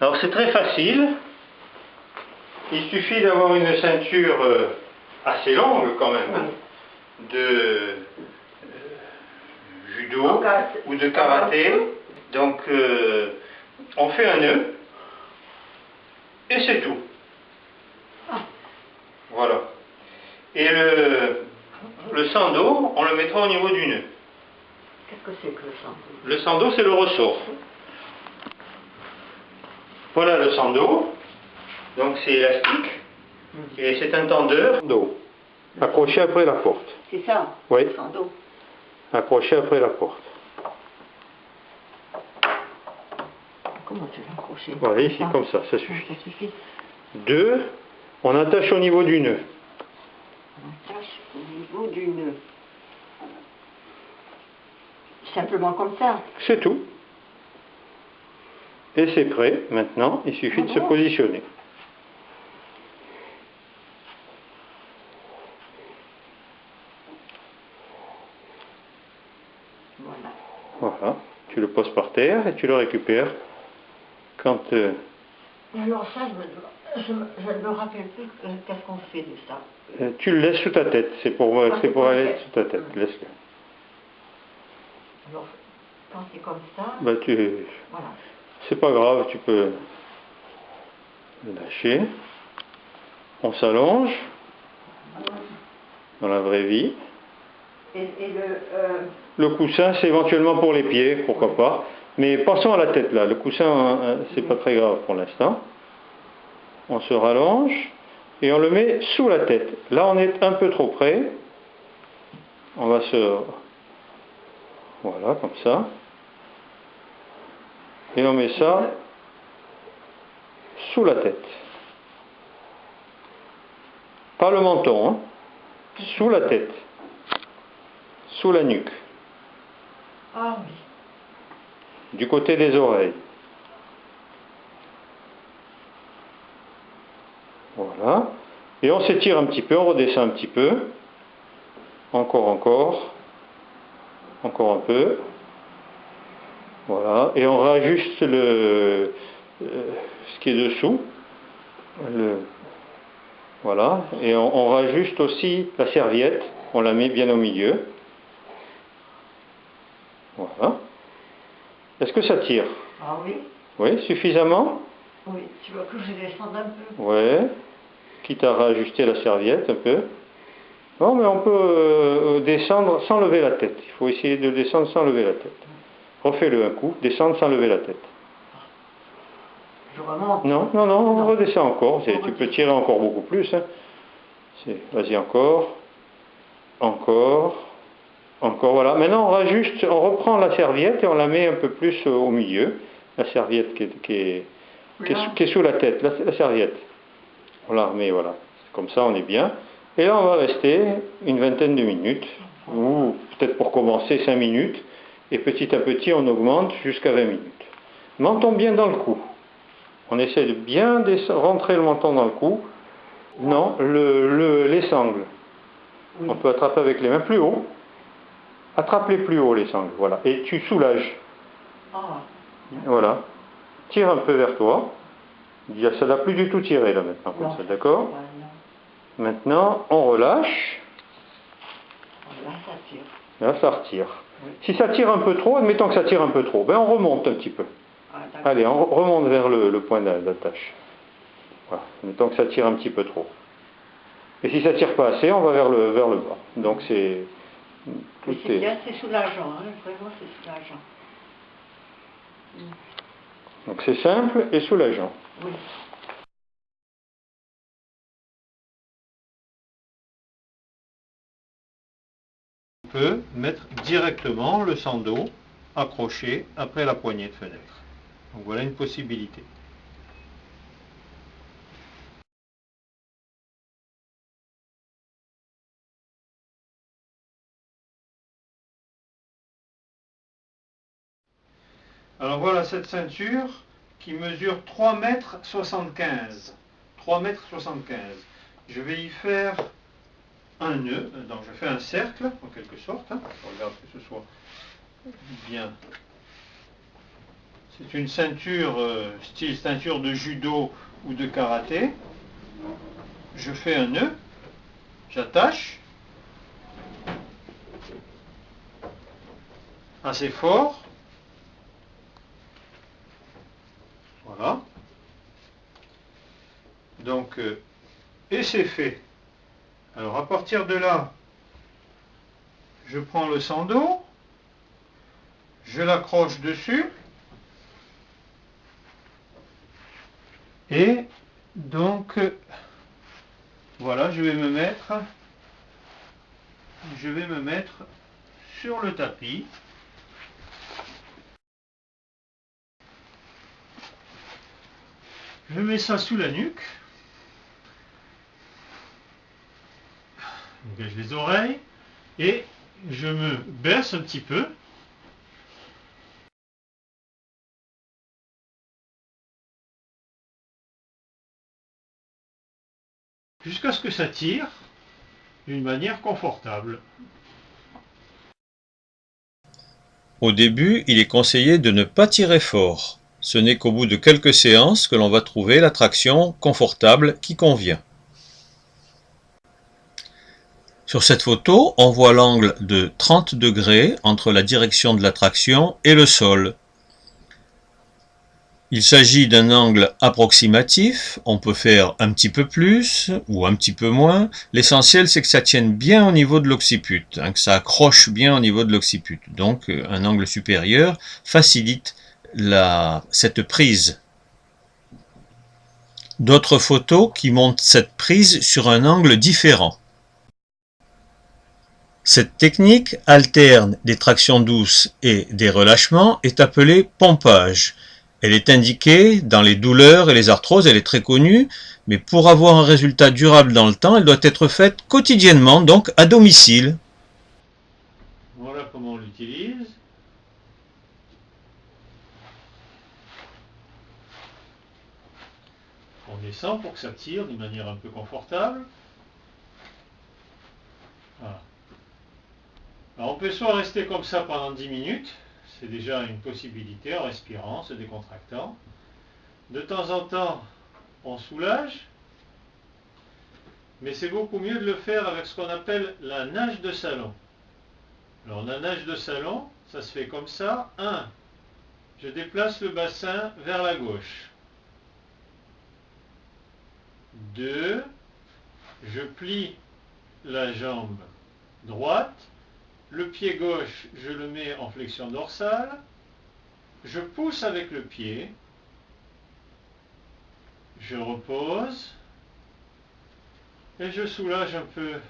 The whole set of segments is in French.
Alors c'est très facile. Il suffit d'avoir une ceinture euh, assez longue quand même, de euh, judo ou de karaté. Donc euh, on fait un nœud et c'est tout. Ah. Voilà. Et le, le sando, on le mettra au niveau du nœud. Qu'est-ce que c'est que le sang Le sando, c'est le ressort. Voilà le sando. Donc c'est élastique. Et c'est un tendeur d'eau. Accroché après la porte. C'est ça Oui. Le sando. Accroché après la porte. Comment tu l'as accroché? Voilà, ici, Ça. comme ça, ça Ça, suffit. ça suffit? Deux, on attache au niveau du nœud. On attache au niveau du nœud. Simplement comme ça. C'est tout. Et c'est prêt. Maintenant, il suffit de se Ah positionner. Voilà. Voilà. Tu le poses par terre et tu le récupères quand... euh, alors ça, je, me, je, me- je ne me rappelle plus euh, qu'est-ce qu'on fait de ça. Euh, Tu le laisses sous ta tête, c'est pour, Ah, c'est pour aller sous ta tête. tête. Laisse-le. Alors, quand c'est comme ça, Bah, tu, voilà. C'est pas grave, tu peux le lâcher. On s'allonge dans la vraie vie. Et, et le... euh, Le coussin, c'est éventuellement pour les pieds, pourquoi pas. Mais passons à la tête là. Le coussin, euh, c'est pas très grave pour l'instant. On se rallonge et on le met sous la tête. Là, on est un peu trop près. On va se. Voilà, comme ça. Et on met ça sous la tête. Pas le menton, hein. Sous la tête. Sous la nuque. Ah oui. du côté des oreilles. Voilà. Et on s'étire un petit peu, on redescend un petit peu. Encore, encore. Encore un peu. Voilà. Et on rajuste le, euh, ce qui est dessous. Le, voilà. Et on, on rajuste aussi la serviette. On la met bien au milieu. Voilà. Est-ce que ça tire? Ah oui. Oui, suffisamment? Oui. Tu veux que je descende un peu Ouais. Quitte à rajuster la serviette un peu. Non, mais on peut euh, descendre sans lever la tête. Il faut essayer de descendre sans lever la tête. Refais-le un coup, descendre sans lever la tête. Je remonte. Non, non, non, on Non. redescend encore. On Tu peux tirer encore beaucoup plus. hein. Vas-y encore. Encore. Encore, voilà. Maintenant, on rajuste, on reprend la serviette et on la met un peu plus euh, au milieu. La serviette qui est, qui est- qui est, Là. sous- qui est sous la tête, la, la serviette. On la remet, voilà. Comme ça, on est bien. Et là, on va rester une vingtaine de minutes, ou peut-être pour commencer 5 minutes, et petit à petit, on augmente jusqu'à 20 minutes. Menton bien dans le cou. On essaie de bien rentrer le menton dans le cou. Non, le, le- les sangles. Oui. On peut attraper avec les mains plus haut. Attrape les plus haut, les sangles, voilà. Et tu soulages. Ah. Voilà. Tire un peu vers toi. Ça n'a plus du tout tiré là maintenant, comme ça, d'accord. Maintenant, on relâche. Là, ça tire. Là, ça retire. Si ça tire un peu trop, admettons que ça tire un peu trop, ben on remonte un petit peu. Ah. Allez, on remonte vers le, le point d'a- d'attache. Voilà. Admettons que ça tire un petit peu trop. Et si ça tire pas assez, on va vers le, vers le bas. Donc c'est... C'est est- bien, c'est soulageant, hein. vraiment c'est soulageant. Donc c'est simple et soulageant. Oui. Peut mettre directement le sando accroché après la poignée de fenêtre. Donc voilà une possibilité. Alors voilà cette ceinture qui mesure 3 mètres 75. 3 mètres 75. Je vais y faire un nœud, donc je fais un cercle en quelque sorte. hein. Je regarde que ce soit bien C'est une ceinture euh, style ceinture de judo ou de karaté. Je fais un nœud, j'attache assez fort. Voilà. Donc, euh, et c'est fait. Alors à partir de là, je prends le sando, je l'accroche dessus, et donc voilà, je vais me mettre, je vais me mettre sur le tapis. Je mets ça sous la nuque. Dégage les oreilles et je me baisse un petit peu. Jusqu'à ce que ça tire d'une manière confortable. Au début, il est conseillé de ne pas tirer fort. Ce n'est qu'au bout de quelques séances que l'on va trouver la traction confortable qui convient. Sur cette photo, on voit l'angle de 30 degrés entre la direction de la traction et le sol. Il s'agit d'un angle approximatif, on peut faire un petit peu plus ou un petit peu moins. L'essentiel c'est que ça tienne bien au niveau de l'occiput, hein, que ça accroche bien au niveau de l'occiput. Donc euh, un angle supérieur facilite cette prise. D'autres photos qui montrent cette prise sur un angle différent. Cette technique alterne des tractions douces et des relâchements est appelée pompage. Elle est indiquée dans les douleurs et les arthroses, elle est très connue, mais pour avoir un résultat durable dans le temps, elle doit être faite quotidiennement, donc à domicile. Voilà comment on l'utilise. On descend pour que ça tire d'une manière un peu confortable. On peut soit rester comme ça pendant 10 minutes, c'est déjà une possibilité en respirant, se décontractant. De temps en temps, on soulage, mais c'est beaucoup mieux de le faire avec ce qu'on appelle la nage de salon. Alors la nage de salon, ça se fait comme ça. 1. Je déplace le bassin vers la gauche. 2. Je plie la jambe droite le pied gauche, je le mets en flexion dorsale. Je pousse avec le pied. Je repose. Et je soulage un peu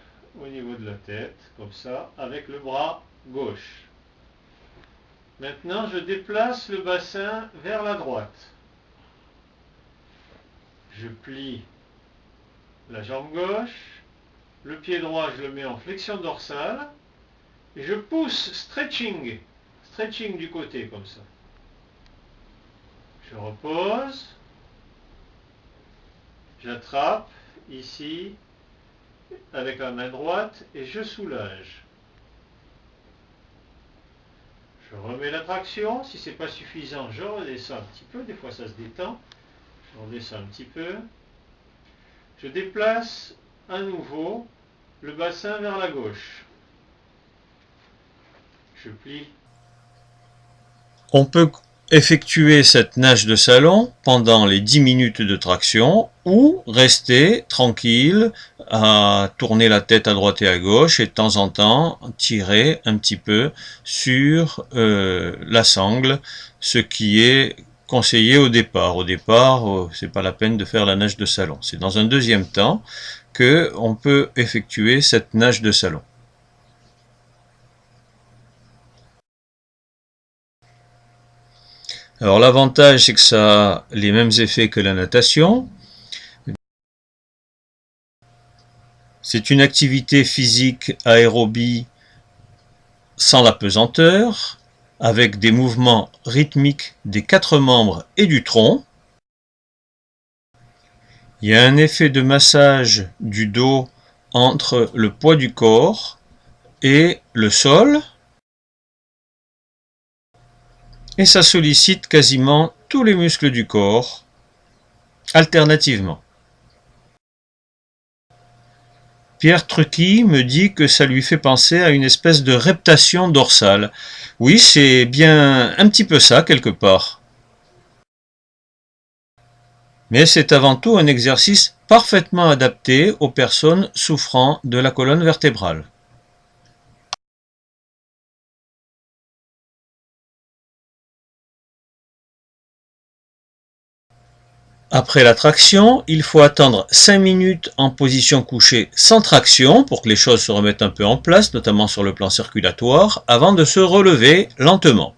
au niveau de la tête, comme ça, avec le bras gauche. Maintenant, je déplace le bassin vers la droite. Je plie la jambe gauche. Le pied droit, je le mets en flexion dorsale je pousse, stretching, stretching du côté comme ça. Je repose, j'attrape ici avec la main droite et je soulage. Je remets la traction, si ce n'est pas suffisant, je redescends un petit peu, des fois ça se détend, je redescends un petit peu. Je déplace à nouveau le bassin vers la gauche. On peut effectuer cette nage de salon pendant les 10 minutes de traction ou rester tranquille à tourner la tête à droite et à gauche et de temps en temps tirer un petit peu sur euh, la sangle, ce qui est conseillé au départ. Au départ, euh, c'est pas la peine de faire la nage de salon. C'est dans un deuxième temps que on peut effectuer cette nage de salon. Alors l'avantage c'est que ça a les mêmes effets que la natation. C'est une activité physique aérobie sans la pesanteur, avec des mouvements rythmiques des quatre membres et du tronc. Il y a un effet de massage du dos entre le poids du corps et le sol. Et ça sollicite quasiment tous les muscles du corps, alternativement. Pierre Trucky me dit que ça lui fait penser à une espèce de reptation dorsale. Oui, c'est bien un petit peu ça quelque part. Mais c'est avant tout un exercice parfaitement adapté aux personnes souffrant de la colonne vertébrale. Après la traction, il faut attendre 5 minutes en position couchée sans traction pour que les choses se remettent un peu en place, notamment sur le plan circulatoire, avant de se relever lentement.